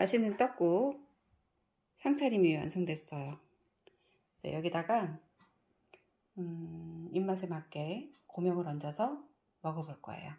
맛있는 떡국 상차림이 완성됐어요. 이제 여기다가 음, 입맛에 맞게 고명을 얹어서 먹어볼 거예요.